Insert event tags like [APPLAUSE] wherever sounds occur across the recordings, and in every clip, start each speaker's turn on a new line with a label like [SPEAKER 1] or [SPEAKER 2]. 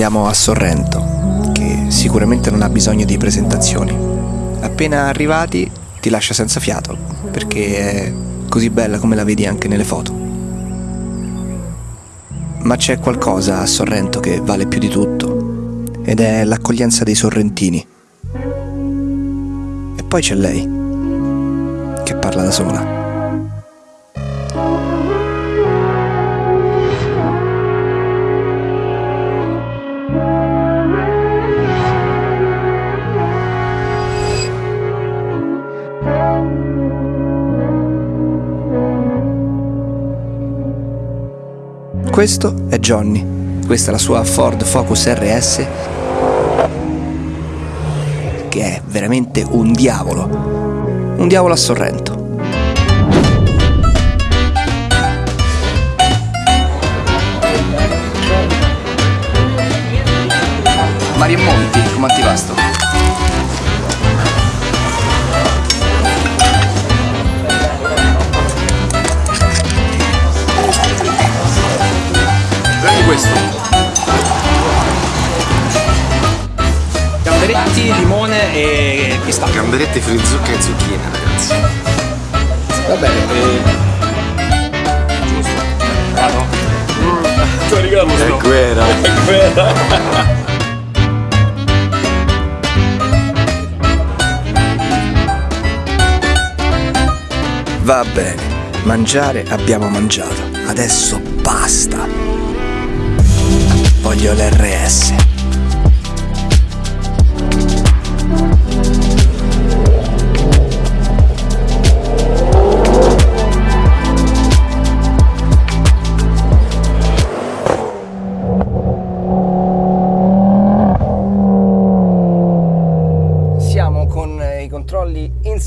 [SPEAKER 1] Andiamo a Sorrento, che sicuramente non ha bisogno di presentazioni. Appena arrivati ti lascia senza fiato, perché è così bella come la vedi anche nelle foto. Ma c'è qualcosa a Sorrento che vale più di tutto, ed è l'accoglienza dei sorrentini. E poi c'è lei, che parla da sola. Questo è Johnny, questa è la sua Ford Focus RS che è veramente un diavolo, un diavolo a Sorrento. Mario Monti, come antipasto?
[SPEAKER 2] Pistacchio.
[SPEAKER 3] Gamberetti, frizucca e zucchine, ragazzi.
[SPEAKER 2] Va bene. E... Giusto. Vado. Mm. Ti ricordo
[SPEAKER 3] È guerra.
[SPEAKER 2] È guerra.
[SPEAKER 1] Va bene, mangiare abbiamo mangiato, adesso basta voglio l'RS.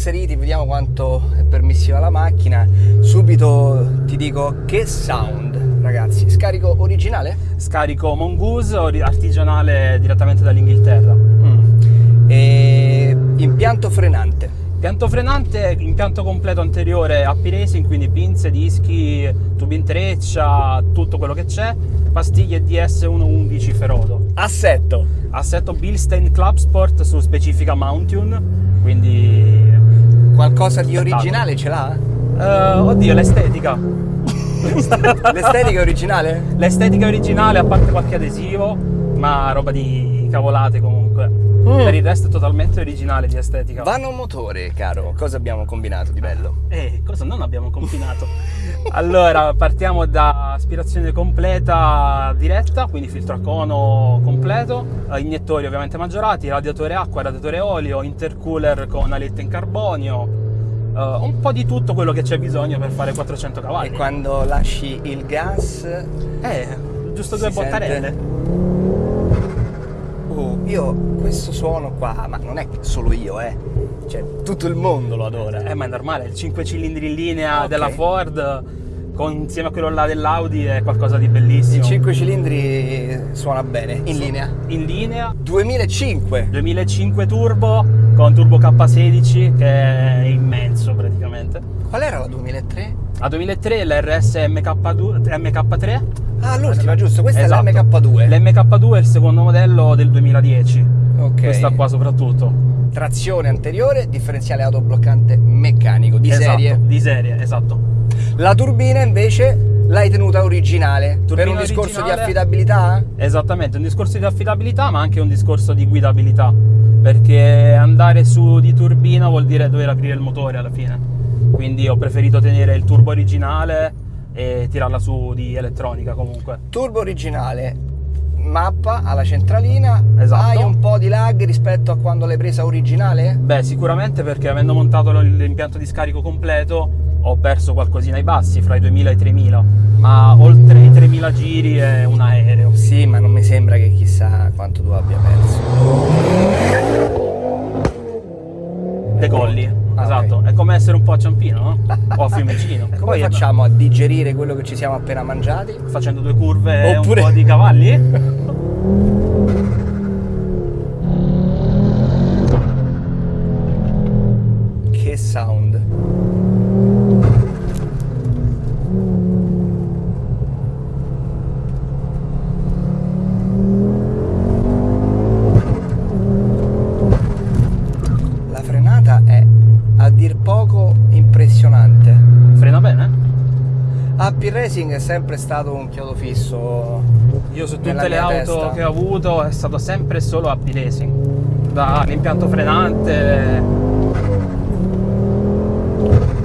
[SPEAKER 1] Inseriti, vediamo quanto è permissiva la macchina. Subito ti dico che sound ragazzi. Scarico originale?
[SPEAKER 2] Scarico Mongoose artigianale direttamente dall'Inghilterra.
[SPEAKER 1] Mm. E impianto frenante?
[SPEAKER 2] Impianto frenante, impianto completo anteriore a P-Racing, quindi pinze, dischi, tubi in treccia, tutto quello che c'è, pastiglie DS111 Ferodo.
[SPEAKER 1] Assetto?
[SPEAKER 2] Assetto Bilstein Club Sport su specifica Mountune, quindi...
[SPEAKER 1] Qualcosa di originale ce l'ha?
[SPEAKER 2] Uh, oddio, l'estetica. [LAUGHS]
[SPEAKER 1] L'estetica originale?
[SPEAKER 2] L'estetica originale, a parte qualche adesivo, ma roba di cavolate comunque. Mm. Per il resto è totalmente originale di estetica.
[SPEAKER 1] Vano motore, caro. Cosa abbiamo combinato di bello?
[SPEAKER 2] Eh, cosa non abbiamo [LAUGHS] combinato? allora, partiamo da aspirazione completa diretta, quindi filtro a cono completo, iniettori ovviamente maggiorati, radiatore acqua, radiatore olio, intercooler con alette in carbonio, uh, un po' di tutto quello che c'è bisogno per fare 400 cavalli.
[SPEAKER 1] E quando lasci il gas...
[SPEAKER 2] Eh, giusto due bottarelle.
[SPEAKER 1] Oh, io questo suono qua, ma non è solo io, eh. Cioè, tutto il mondo lo adora.
[SPEAKER 2] Eh, ma è normale, il 5 cilindri in linea okay. della Ford con, insieme a quello là dell'Audi è qualcosa di bellissimo.
[SPEAKER 1] Il 5 cilindri suona bene, in linea.
[SPEAKER 2] In linea.
[SPEAKER 1] 2005.
[SPEAKER 2] 2005 turbo con turbo K16 che è immenso praticamente.
[SPEAKER 1] Qual era la 2003?
[SPEAKER 2] La 2003 l'RS MK2, MK3.
[SPEAKER 1] Ah, l'ultima, giusto, questa esatto. è l'MK2.
[SPEAKER 2] L'MK2 è il secondo modello del 2010. Ok. Questa qua soprattutto.
[SPEAKER 1] Trazione anteriore, differenziale autobloccante meccanico, di
[SPEAKER 2] esatto,
[SPEAKER 1] serie.
[SPEAKER 2] Di serie, esatto.
[SPEAKER 1] La turbina invece l'hai tenuta originale turbina per un discorso originale, di affidabilità?
[SPEAKER 2] Esattamente, un discorso di affidabilità ma anche un discorso di guidabilità perché andare su di turbina vuol dire dover aprire il motore alla fine quindi ho preferito tenere il turbo originale e tirarla su di elettronica comunque
[SPEAKER 1] turbo originale mappa alla centralina
[SPEAKER 2] esatto.
[SPEAKER 1] hai un po' di lag rispetto a quando l'hai presa originale?
[SPEAKER 2] beh sicuramente perché avendo montato l'impianto di scarico completo ho perso qualcosina ai bassi, fra i 2000 e i 3000, ma oltre i 3000 giri è un aereo.
[SPEAKER 1] Sì, ma non mi sembra che chissà quanto tu abbia perso.
[SPEAKER 2] Decolli, ah, esatto, okay. è come essere un po' a Ciampino, no? o a Fiumicino. [LAUGHS]
[SPEAKER 1] Come Poi facciamo a digerire quello che ci siamo appena mangiati?
[SPEAKER 2] Facendo due curve Oppure... e un po' di cavalli? [LAUGHS]
[SPEAKER 1] dir poco impressionante.
[SPEAKER 2] Frena bene?
[SPEAKER 1] Happy Racing è sempre stato un chiodo fisso.
[SPEAKER 2] Io su tutte le auto
[SPEAKER 1] testa.
[SPEAKER 2] che ho avuto è stato sempre solo happy racing. Dall'impianto frenante.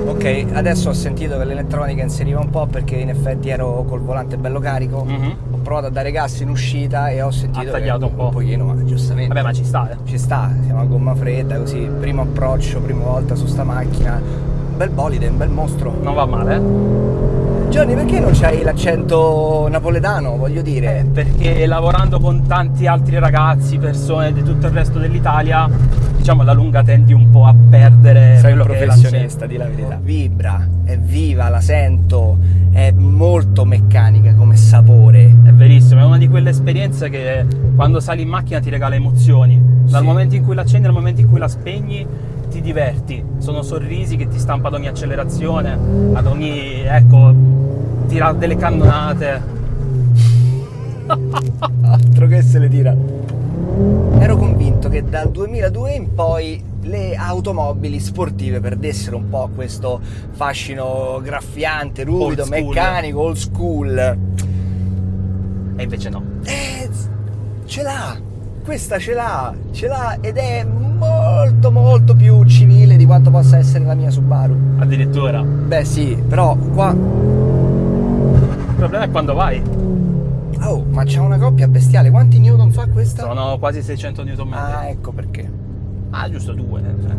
[SPEAKER 1] Ok, adesso ho sentito che l'elettronica inseriva un po' perché in effetti ero col volante bello carico.
[SPEAKER 2] Mhm.
[SPEAKER 1] Ho provato a dare gas in uscita e ho sentito
[SPEAKER 2] Ha tagliato un po'.
[SPEAKER 1] pochino, ma giustamente.
[SPEAKER 2] Vabbè, ma ci sta, eh.
[SPEAKER 1] Ci sta, siamo a gomma fredda, così, primo approccio, prima volta su sta macchina. Un bel bolide, un bel mostro.
[SPEAKER 2] Non va male, eh?
[SPEAKER 1] Giorni, perché non c'hai l'accento napoletano, voglio
[SPEAKER 2] Eh,
[SPEAKER 1] dire?
[SPEAKER 2] perché lavorando con tanti altri ragazzi, persone di tutto il resto dell'Italia, diciamo alla lunga tendi un po' a perdere
[SPEAKER 1] Sei un professionista, di la verità. Vibra, è viva, la sento, è molto meccanica come sapore.
[SPEAKER 2] È verissimo, è una esperienze che quando sali in macchina ti regala emozioni. Dal
[SPEAKER 1] Sì.
[SPEAKER 2] momento in cui la accendi al momento in cui la spegni ti diverti. Sono sorrisi che ti stampa ad ogni accelerazione, ad ogni, ecco, tira delle cannonate.
[SPEAKER 1] Altro che se le tira. Ero convinto che dal 2002 in poi le automobili sportive perdessero un po' questo fascino graffiante, ruvido,
[SPEAKER 2] Old
[SPEAKER 1] meccanico, old school.
[SPEAKER 2] E invece no.
[SPEAKER 1] Eh, ce l'ha, questa ce l'ha, ce l'ha ed è molto molto più civile di quanto possa essere la mia Subaru.
[SPEAKER 2] Addirittura.
[SPEAKER 1] Beh sì, però qua...
[SPEAKER 2] Il problema è quando vai.
[SPEAKER 1] Oh, ma c'ha una coppia bestiale, quanti newton fa questa?
[SPEAKER 2] Sono quasi 600 Nm.
[SPEAKER 1] Ah, ecco perché.
[SPEAKER 2] Ah, giusto due. cioè.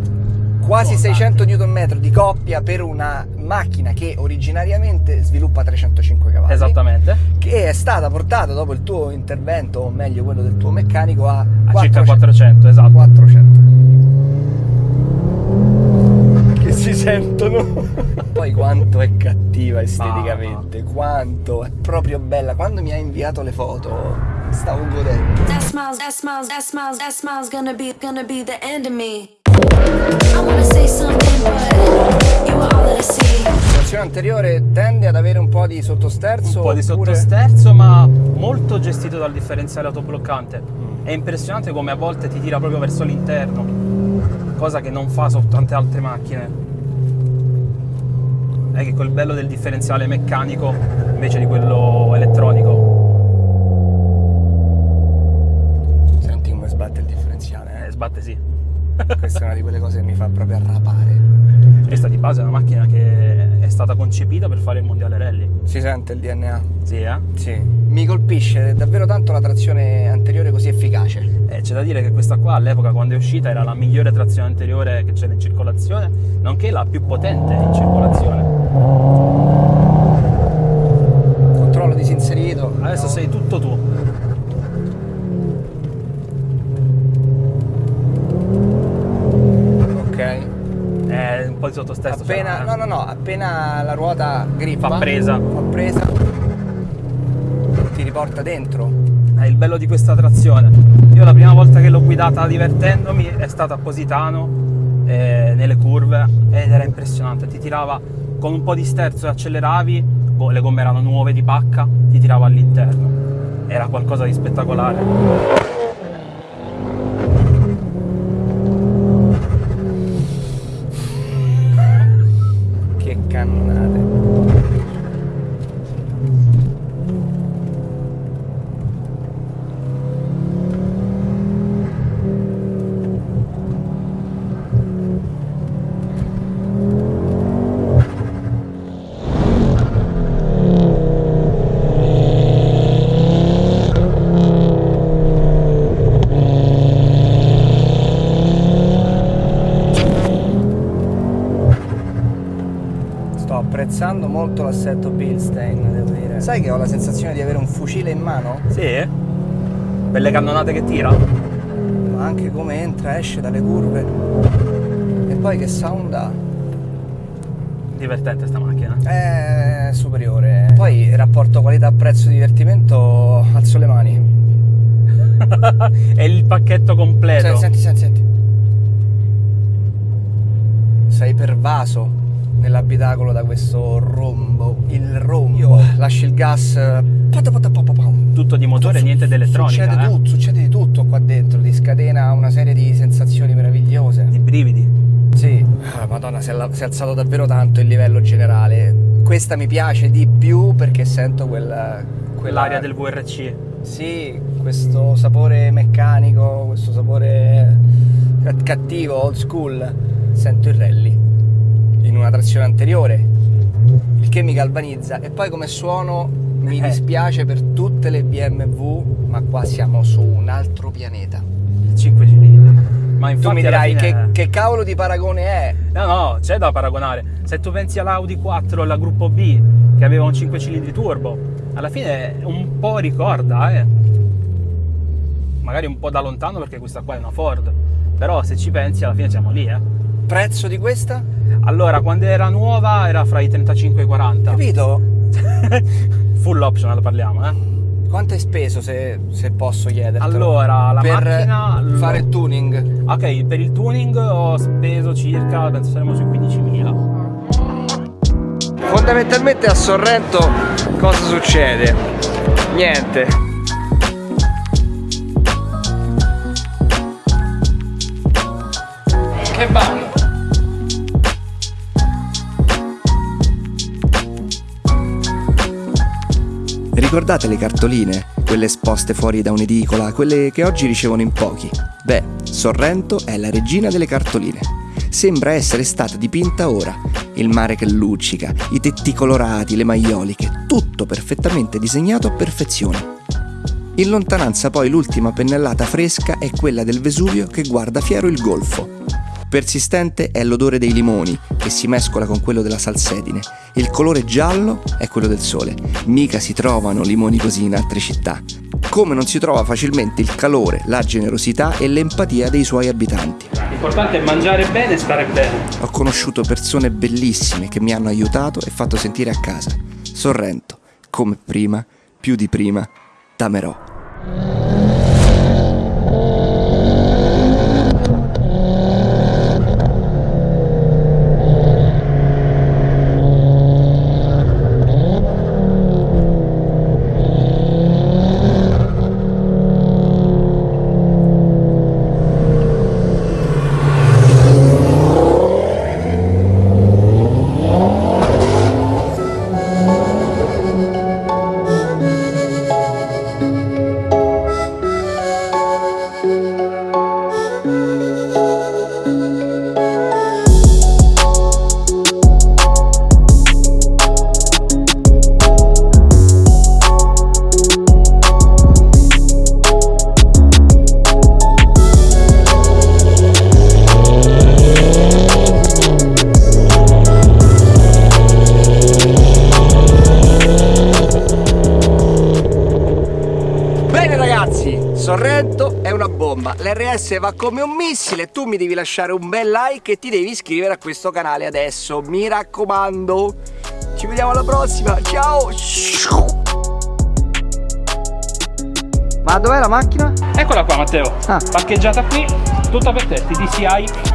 [SPEAKER 1] Quasi
[SPEAKER 2] Sono
[SPEAKER 1] 600 Nm di coppia per una macchina che originariamente sviluppa 305 cavalli.
[SPEAKER 2] Esattamente.
[SPEAKER 1] Che è stata portata dopo il tuo intervento, o meglio quello del tuo meccanico, a,
[SPEAKER 2] A circa
[SPEAKER 1] 400.
[SPEAKER 2] 400, esatto.
[SPEAKER 1] 400. Che si sentono. Poi quanto è cattiva esteticamente, quanto è proprio bella. Quando mi ha inviato le foto, stavo godendo.
[SPEAKER 4] That smiles, that smiles, that smiles, that smiles gonna be gonna be the end of me.
[SPEAKER 1] Anteriore tende ad avere un po' di sottosterzo.
[SPEAKER 2] un po' di
[SPEAKER 1] oppure-
[SPEAKER 2] sottosterzo, ma molto gestito dal differenziale autobloccante. È impressionante come a volte ti tira proprio verso l'interno, cosa che non fa su tante altre macchine. È che quel bello del differenziale meccanico invece di quello elettronico.
[SPEAKER 1] Senti come sbatte il differenziale,
[SPEAKER 2] Eh,
[SPEAKER 1] eh?
[SPEAKER 2] sbatte sì.
[SPEAKER 1] Questa è una di quelle cose che mi fa proprio arrapare.
[SPEAKER 2] Questa di base è una macchina che è stata concepita per fare il mondiale rally.
[SPEAKER 1] Si sente il DNA?
[SPEAKER 2] Sì, eh?
[SPEAKER 1] Sì. Mi colpisce davvero tanto la trazione anteriore così efficace.
[SPEAKER 2] Eh, c'è da dire che questa qua all'epoca quando è uscita era la migliore trazione anteriore che c'era in circolazione, nonché la più potente in circolazione.
[SPEAKER 1] Controllo disinserito.
[SPEAKER 2] Adesso sei tutto tu. Po' di sottostesso.
[SPEAKER 1] Appena,
[SPEAKER 2] c'era,
[SPEAKER 1] no,
[SPEAKER 2] eh.
[SPEAKER 1] no, no, appena la ruota grippa.
[SPEAKER 2] Fa presa.
[SPEAKER 1] Fa presa. Ti riporta dentro.
[SPEAKER 2] È il bello di questa trazione. Io la prima volta che l'ho guidata divertendomi è stata a Positano, eh, nelle curve, ed era impressionante. Ti tirava con un po' di sterzo e acceleravi, boh, le gomme erano nuove di pacca, ti tirava all'interno. Era qualcosa di spettacolare.
[SPEAKER 1] Che cannonate. Sto apprezzando molto l'assetto Bilstein, devo dire. Sai che ho la sensazione di avere un fucile in mano?
[SPEAKER 2] Sì? Belle cannonate che tira.
[SPEAKER 1] Ma anche come entra, esce dalle curve. E poi che sound ha?
[SPEAKER 2] Divertente sta macchina.
[SPEAKER 1] È superiore. Poi il rapporto qualità-prezzo divertimento alzo le mani. [LAUGHS]
[SPEAKER 2] È il pacchetto completo.
[SPEAKER 1] Senti, senti, senti, senti. Sei pervaso nell'abitacolo da questo rombo. Il rombo. Io lasci il gas.
[SPEAKER 2] Tutto di motore, niente di elettronica.
[SPEAKER 1] Succede
[SPEAKER 2] eh.
[SPEAKER 1] tutto, succede di tutto qua dentro, ti scatena una serie di sensazioni meravigliose.
[SPEAKER 2] Di brividi.
[SPEAKER 1] Sì, ah, madonna, si è, si è alzato davvero tanto il livello generale. Questa mi piace di più perché sento quella... quella-
[SPEAKER 2] Quell'aria del VRC.
[SPEAKER 1] Sì, questo sapore meccanico, questo sapore cat- cattivo, old school. Sento il rally in una trazione anteriore, il che mi galvanizza. E poi come suono mi
[SPEAKER 2] Eh.
[SPEAKER 1] dispiace per tutte le BMW, ma qua siamo su un altro pianeta.
[SPEAKER 2] Il 5 cilindri. Ma
[SPEAKER 1] Tu
[SPEAKER 2] infatti
[SPEAKER 1] mi
[SPEAKER 2] alla
[SPEAKER 1] dirai
[SPEAKER 2] fine-
[SPEAKER 1] che, che cavolo di paragone è?
[SPEAKER 2] No, no, c'è da paragonare. Se tu pensi all'Audi 4 alla gruppo B, che aveva un 5 cilindri turbo, alla fine un po' ricorda, eh. Magari un po' da lontano perché questa qua è una Ford. Però se ci pensi alla fine siamo lì, eh.
[SPEAKER 1] Prezzo di questa?
[SPEAKER 2] Allora, quando era nuova era fra i 35 e i 40.
[SPEAKER 1] Capito? [LAUGHS]
[SPEAKER 2] Full optional parliamo, eh.
[SPEAKER 1] Quanto hai speso se, se posso chiedertelo?
[SPEAKER 2] Allora, la
[SPEAKER 1] per
[SPEAKER 2] macchina lo-
[SPEAKER 1] fare il tuning.
[SPEAKER 2] Ok, per il tuning ho speso circa, penso saremo sui 15.000.
[SPEAKER 1] Fondamentalmente a Sorrento cosa succede? Niente. Che bagno.
[SPEAKER 5] Ricordate le cartoline? Quelle esposte fuori da un'edicola, quelle che oggi ricevono in pochi? Beh, Sorrento è la regina delle cartoline. Sembra essere stata dipinta ora. Il mare che luccica, i tetti colorati, le maioliche, tutto perfettamente disegnato a perfezione. In lontananza poi l'ultima pennellata fresca è quella del Vesuvio che guarda fiero il golfo. Persistente è l'odore dei limoni, che si mescola con quello della salsedine. Il colore giallo è quello del sole. Mica si trovano limoni così in altre città. Come non si trova facilmente il calore, la generosità e l'empatia dei suoi abitanti.
[SPEAKER 2] L'importante è mangiare bene e stare bene.
[SPEAKER 5] Ho conosciuto persone bellissime che mi hanno aiutato e fatto sentire a casa. Sorrento, come prima, più di prima, t'amerò.
[SPEAKER 1] l'RS va come un missile, tu mi devi lasciare un bel like e ti devi iscrivere a questo canale adesso, mi raccomando. Ci vediamo alla prossima, ciao! Ma dov'è la macchina?
[SPEAKER 2] Eccola qua Matteo,
[SPEAKER 1] Ah.
[SPEAKER 2] parcheggiata qui, tutta per te, TDCI